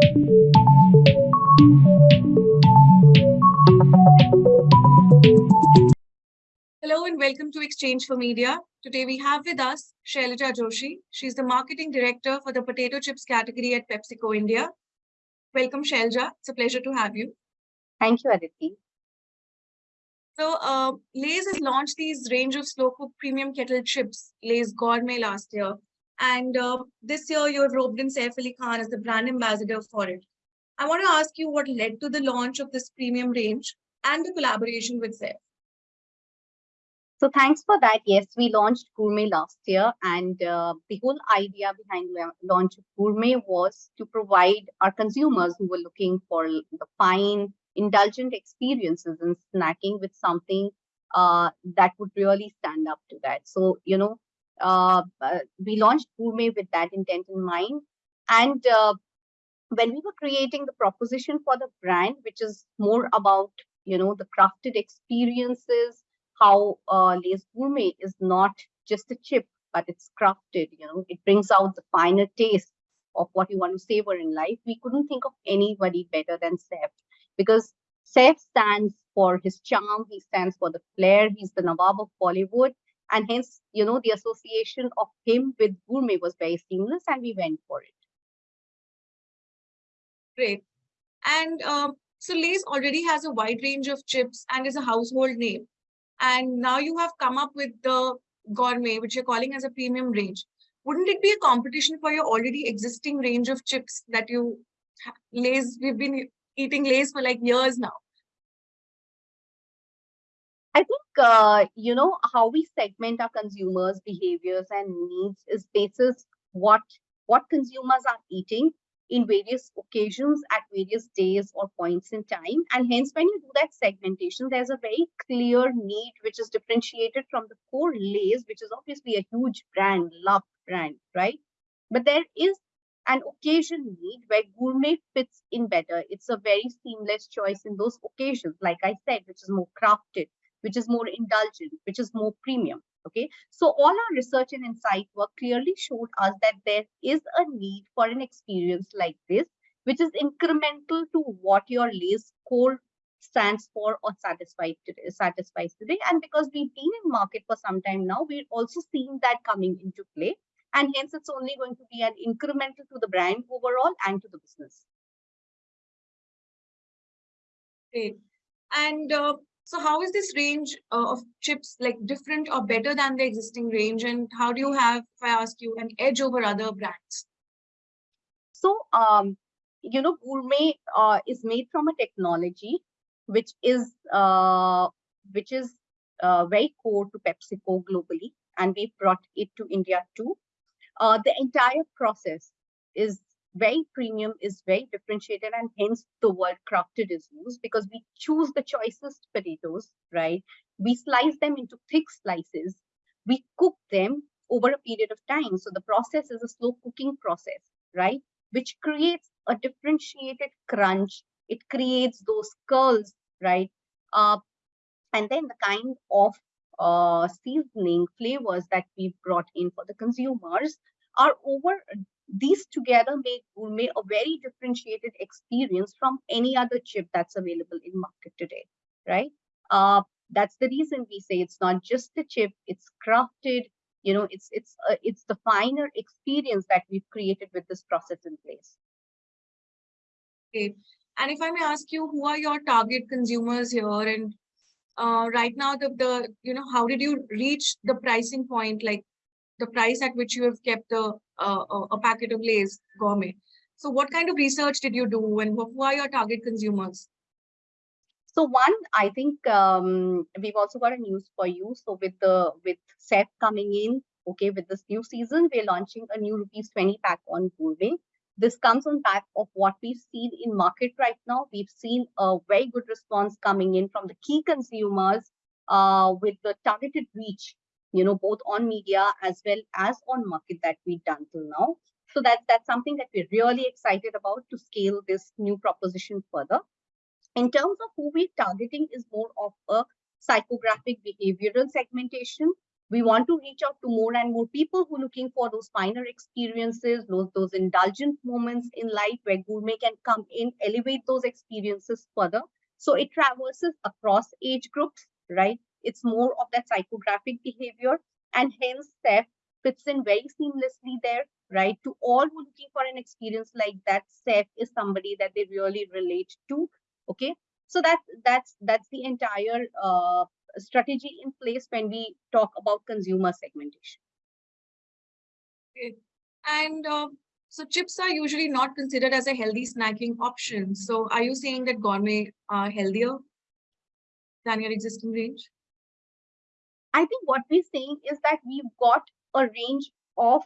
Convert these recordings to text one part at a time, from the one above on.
Hello and welcome to Exchange for Media. Today we have with us Shailaja Joshi. She's the marketing director for the potato chips category at PepsiCo India. Welcome, Shailaja. It's a pleasure to have you. Thank you, Aditi. So, uh, Lay's has launched these range of slow cook premium kettle chips, Lay's Gourmet last year. And uh, this year you have roped in Saif Ali Khan as the brand ambassador for it. I want to ask you what led to the launch of this premium range and the collaboration with Saif. So thanks for that. Yes, we launched Gourmet last year, and uh, the whole idea behind the launch of Gourmet was to provide our consumers who were looking for the fine, indulgent experiences in snacking with something uh, that would really stand up to that. So you know, we launched Gourmet with that intent in mind, and uh, when we were creating the proposition for the brand, which is more about you know the crafted experiences how uh, Lay's Gourmet is not just a chip, but it's crafted, you know, it brings out the finer taste of what you want to savor in life. We couldn't think of anybody better than Saif because Saif stands for his charm, he stands for the flair, he's the Nawab of Bollywood. And hence, you know, the association of him with Gourmet was very seamless and we went for it. Great. And um, so Lay's already has a wide range of chips and is a household name and now you have come up with the gourmet, which you're calling as a premium range. Wouldn't it be a competition for your already existing range of chips that you Lay's? We've been eating Lay's for like years now. I think uh, you know how we segment our consumers' behaviors and needs is basis what what consumers are eating in various occasions at various days or points in time. And hence, when you do that segmentation, there's a very clear need which is differentiated from the core Lay's, which is obviously a huge brand, loved brand, right? But there is an occasion need where gourmet fits in better. It's a very seamless choice in those occasions, like I said, which is more crafted, which is more indulgent, which is more premium. Okay, so all our research and insight work clearly showed us that there is a need for an experience like this, which is incremental to what your Lay's core stands for or satisfied today, satisfies today. And because we've been in market for some time now, we're also seeing that coming into play. And hence, it's only going to be an incremental to the brand overall and to the business. Okay. And uh, so how is this range uh, of chips like different or better than the existing range? And how do you have, if I ask you, an edge over other brands? So, um, you know, gourmet uh, is made from a technology which is uh, which is uh, very core to PepsiCo globally, and we brought it to India too. Uh, the entire process is very premium is very differentiated and hence the word crafted is used because we choose the choicest potatoes, right? We slice them into thick slices. We cook them over a period of time. So the process is a slow cooking process, right? Which creates a differentiated crunch. It creates those curls, right? Uh, and then the kind of uh, seasoning flavors that we've brought in for the consumers are over these together make gourmet a very differentiated experience from any other chip that's available in market today, right? Uh, that's the reason we say it's not just the chip, it's crafted, you know, it's it's uh, it's the finer experience that we've created with this process in place. Okay. And if I may ask you, who are your target consumers here? And uh, right now, the, the, you know, how did you reach the pricing point? Like the price at which you have kept a, a, a packet of Lay's gourmet. So what kind of research did you do and who are your target consumers? So one, I think um, we've also got a news for you. So with the with Saif coming in, okay, with this new season, we're launching a new rupees 20 pack on gourmet. This comes on back of what we've seen in market right now. We've seen a very good response coming in from the key consumers uh, with the targeted reach you know, both on media as well as on market that we've done till now. So that's that's something that we're really excited about to scale this new proposition further. In terms of who we're targeting is more of a psychographic behavioral segmentation. We want to reach out to more and more people who are looking for those finer experiences, those, those indulgent moments in life where gourmet can come in, elevate those experiences further. So it traverses across age groups, right? It's more of that psychographic behavior and hence Saif fits in very seamlessly there, right? To all who looking for an experience like that, Saif is somebody that they really relate to, okay? So that, that's, that's the entire uh, strategy in place when we talk about consumer segmentation. Okay. And uh, so chips are usually not considered as a healthy snacking option. So are you saying that gourmet are healthier than your existing range? I think what we're saying is that we've got a range of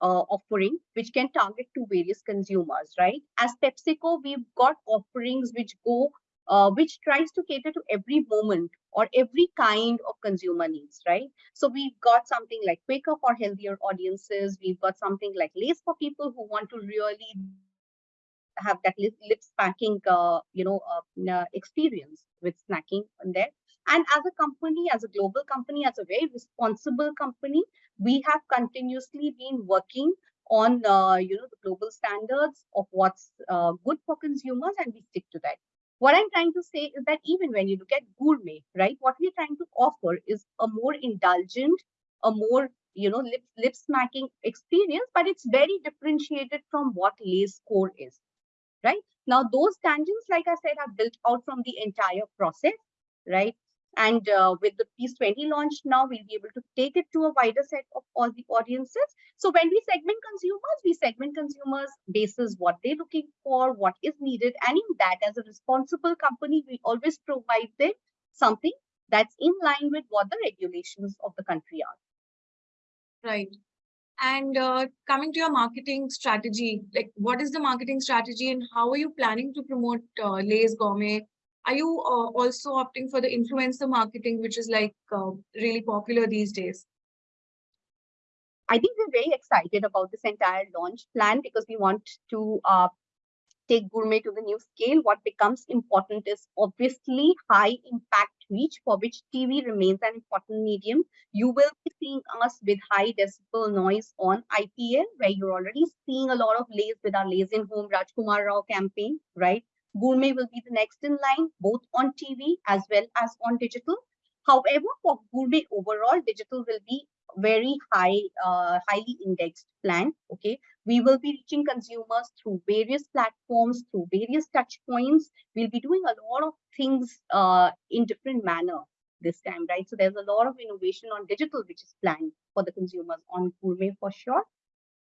uh, offering which can target to various consumers, right? As PepsiCo, we've got offerings which go, uh, which tries to cater to every moment or every kind of consumer needs, right? So we've got something like Quaker for healthier audiences. We've got something like Lay's for people who want to really have that lip, lip smacking, uh, you know, uh, experience with snacking on there. And as a company, as a global company, as a very responsible company, we have continuously been working on, uh, you know, the global standards of what's uh, good for consumers, and we stick to that. What I'm trying to say is that even when you look at gourmet, right, what we're trying to offer is a more indulgent, a more you know lip lip smacking experience, but it's very differentiated from what Lay's core is, right? Now those tangents, like I said, are built out from the entire process, right? And uh, with the Peace 20 launch now, we'll be able to take it to a wider set of all the audiences. So when we segment consumers, we segment consumers basis what they're looking for, what is needed. And in that, as a responsible company, we always provide them something that's in line with what the regulations of the country are. Right. And uh, coming to your marketing strategy, like what is the marketing strategy and how are you planning to promote uh, Lay's Gourmet are you uh, also opting for the influencer marketing, which is like uh, really popular these days? I think we're very excited about this entire launch plan because we want to uh, take gourmet to the new scale. What becomes important is obviously high impact reach for which TV remains an important medium. You will be seeing us with high decibel noise on IPL, where you're already seeing a lot of Lays with our Lays in Home Rajkumar Rao campaign, right? Gourmet will be the next in line, both on TV as well as on digital. However, for Gourmet overall, digital will be very high, uh, highly indexed plan. Okay, we will be reaching consumers through various platforms, through various touch points. We'll be doing a lot of things uh, in different manner this time, right? So there's a lot of innovation on digital, which is planned for the consumers on Gourmet for sure.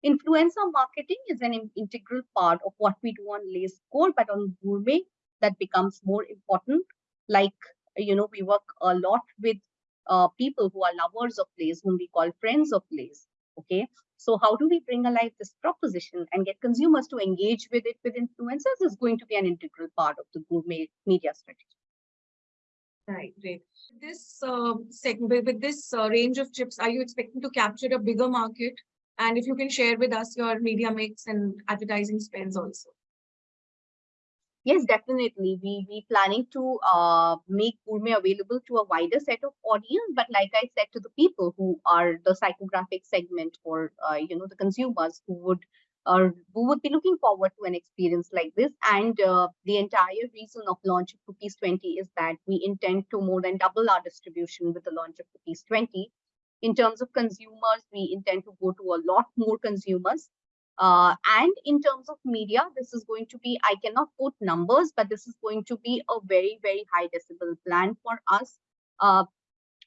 Influencer marketing is an integral part of what we do on Lay's core, but on Gourmet, that becomes more important. Like, you know, we work a lot with uh, people who are lovers of Lay's, whom we call friends of Lay's. Okay, so how do we bring alive this proposition and get consumers to engage with it with influencers is going to be an integral part of the gourmet media strategy. Right, great. This uh, segment with this uh, range of chips, are you expecting to capture a bigger market and if you can share with us your media mix and advertising spends also. Yes, definitely. We we planning to uh, make Gourmet available to a wider set of audience. But like I said to the people who are the psychographic segment or uh, you know the consumers who would or who would be looking forward to an experience like this. And uh, the entire reason of launch of Cookies 20 is that we intend to more than double our distribution with the launch of Cookies 20 in terms of consumers, we intend to go to a lot more consumers. Uh, and in terms of media, this is going to be, I cannot quote numbers, but this is going to be a very, very high decibel plan for us uh,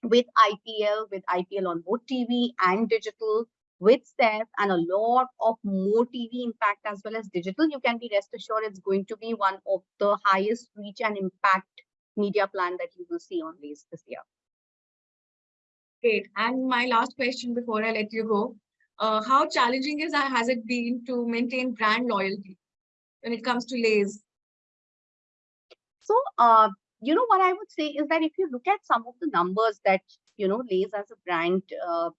with IPL, with IPL on both TV and digital, with STEP and a lot of more TV impact as well as digital. You can be rest assured it's going to be one of the highest reach and impact media plan that you will see on these this year. Great. And my last question before I let you go, uh, how challenging is has it been to maintain brand loyalty when it comes to Lay's? So, uh, you know, what I would say is that if you look at some of the numbers that, you know, Lay's as a brand uh,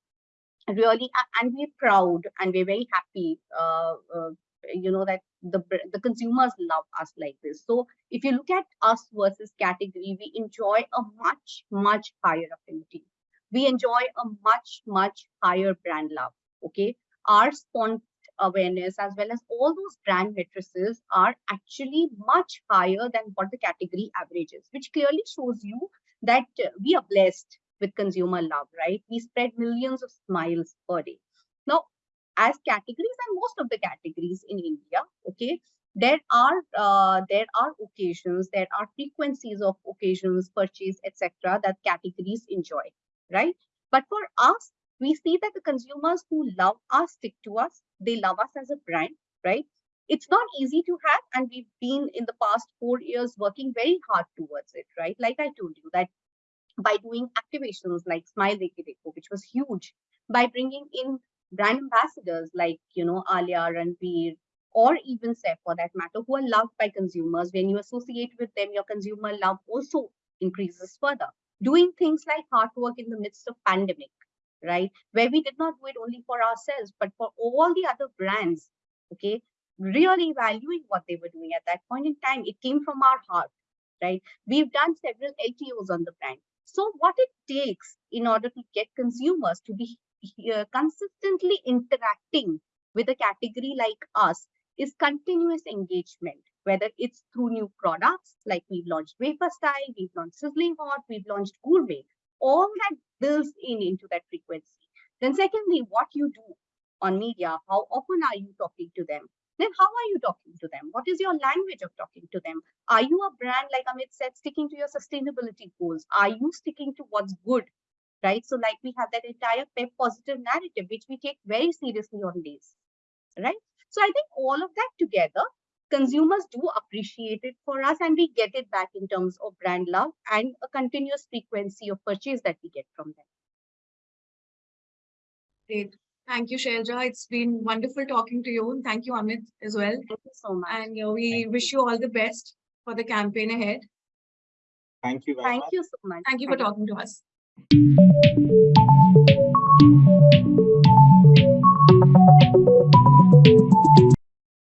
really, and we're proud and we're very happy, uh, uh, you know, that the, the consumers love us like this. So if you look at us versus category, we enjoy a much, much higher affinity we enjoy a much, much higher brand love. Okay. Our spont awareness as well as all those brand matrices are actually much higher than what the category average is, which clearly shows you that we are blessed with consumer love, right? We spread millions of smiles per day. Now, as categories and most of the categories in India, okay, there are uh, there are occasions, there are frequencies of occasions, purchase, etc. that categories enjoy, right? But for us, we see that the consumers who love us stick to us. They love us as a brand, right? It's not easy to have, and we've been in the past four years working very hard towards it, right? Like I told you that by doing activations like Smile Deke Dekho, which was huge, by bringing in brand ambassadors like you know Alia, Ranveer, or even Saif for that matter, who are loved by consumers. When you associate with them, your consumer love also increases further. Doing things like hard work in the midst of pandemic, right? Where we did not do it only for ourselves, but for all the other brands, okay? Really valuing what they were doing at that point in time. It came from our heart, right? We've done several LTOs on the brand. So what it takes in order to get consumers to be uh, consistently interacting with a category like us is continuous engagement, whether it's through new products like we've launched wafer style, we've launched sizzling hot, we've launched gourmet, all that builds in into that frequency. Then secondly, what you do on media, how often are you talking to them? Then how are you talking to them? What is your language of talking to them? Are you a brand, like Amit said, sticking to your sustainability goals? Are you sticking to what's good? Right. So, like we have that entire PEP positive narrative, which we take very seriously on Lay's. Right. So I think all of that together, consumers do appreciate it for us and we get it back in terms of brand love and a continuous frequency of purchase that we get from them. Great. Thank you, Shailja. It's been wonderful talking to you. And thank you, Amit, as well. Thank you so much. And uh, we wish you all the best for the campaign ahead. Thank you very Thank much. you so much. Thank you for talking to us.